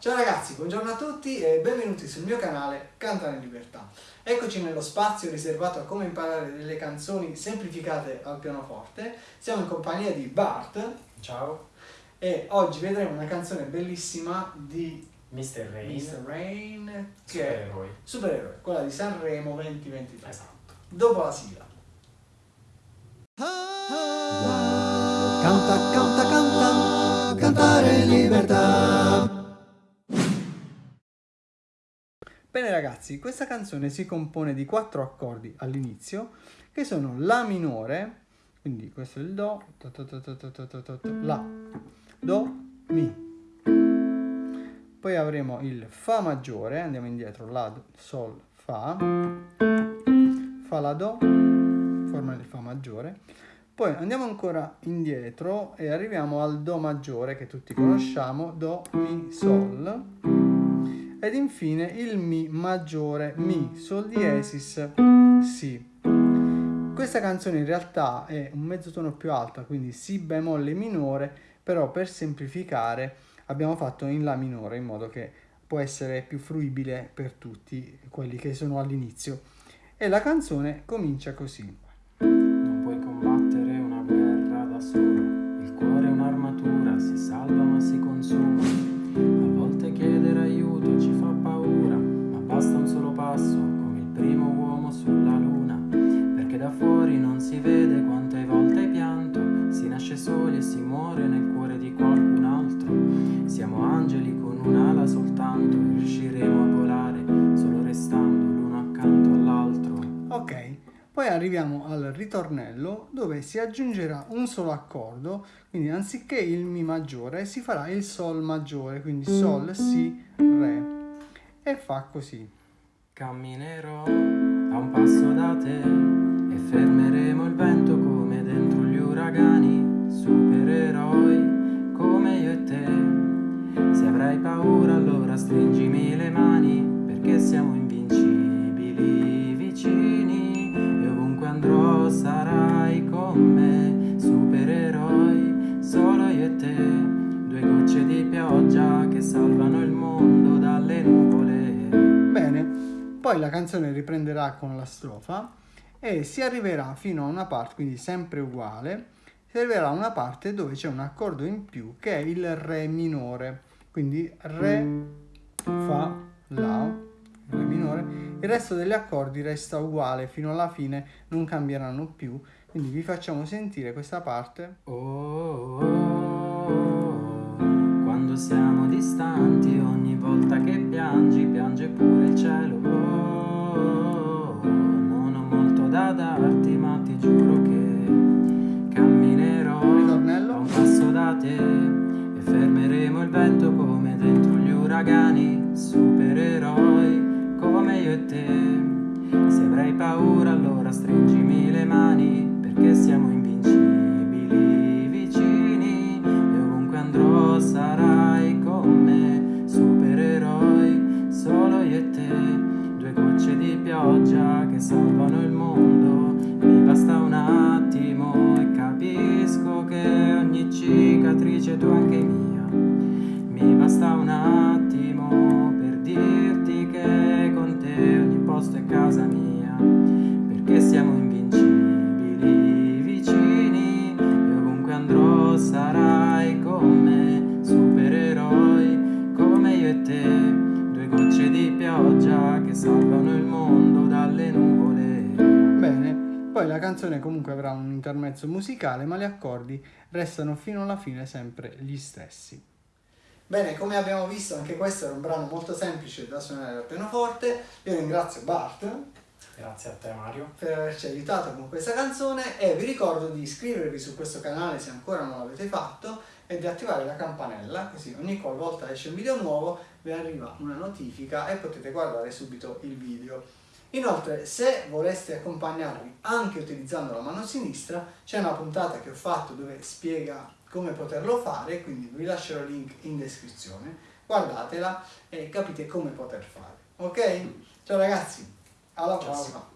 Ciao ragazzi, buongiorno a tutti e benvenuti sul mio canale Cantare in Libertà. Eccoci nello spazio riservato a come imparare delle canzoni semplificate al pianoforte. Siamo in compagnia di Bart. Ciao. E oggi vedremo una canzone bellissima di Mr. Rain. Mr. Rain, che Supereroi. è Supereroe, quella di Sanremo 2023. Esatto. Dopo la sigla. Canta, canta, canta, cantare in libertà. Bene ragazzi, questa canzone si compone di quattro accordi all'inizio che sono La minore, quindi questo è il Do, to to to La, Do, Mi. Poi avremo il Fa maggiore, andiamo indietro, La, Sol, Fa, Fa la Do, forma il Fa maggiore. Poi andiamo ancora indietro e arriviamo al Do maggiore che tutti conosciamo, Do, Mi, Sol ed infine il Mi maggiore, Mi, Sol diesis, Si. Questa canzone in realtà è un mezzo tono più alta, quindi Si bemolle minore, però per semplificare abbiamo fatto in La minore in modo che può essere più fruibile per tutti quelli che sono all'inizio. E la canzone comincia così. Primo uomo sulla luna. Perché da fuori non si vede quante volte hai pianto. Si nasce soli e si muore nel cuore di qualcun altro. Siamo angeli con un'ala soltanto e riusciremo a volare solo restando l'uno accanto all'altro. Ok, poi arriviamo al ritornello dove si aggiungerà un solo accordo, quindi anziché il Mi maggiore si farà il Sol maggiore, quindi Sol, Si, Re. E fa così. Camminerò a un passo da te e fermeremo il vento come dentro gli uragani, supereroi poi la canzone riprenderà con la strofa e si arriverà fino a una parte, quindi sempre uguale, si arriverà a una parte dove c'è un accordo in più che è il Re minore, quindi Re, Fa, La, Re minore, il resto degli accordi resta uguale fino alla fine, non cambieranno più, quindi vi facciamo sentire questa parte. Oh, oh, oh, vento come dentro gli uragani, supereroi come io e te. Se avrai paura, allora stringimi le mani perché siamo invincibili vicini e ovunque andrò sarai con me, supereroi, solo io e te, due gocce di pioggia che salvano il mondo, mi basta un attimo e capisco che ogni cicatrice tu anche poi la canzone comunque avrà un intermezzo musicale, ma gli accordi restano fino alla fine sempre gli stessi. Bene, come abbiamo visto anche questo era un brano molto semplice da suonare al pianoforte. Io ringrazio Bart Grazie a te Mario. per averci aiutato con questa canzone e vi ricordo di iscrivervi su questo canale se ancora non l'avete fatto e di attivare la campanella così ogni qualvolta esce un video nuovo vi arriva una notifica e potete guardare subito il video. Inoltre se voleste accompagnarvi anche utilizzando la mano sinistra c'è una puntata che ho fatto dove spiega come poterlo fare quindi vi lascerò il link in descrizione guardatela e capite come poter fare ok? Ciao ragazzi alla Ciao. prossima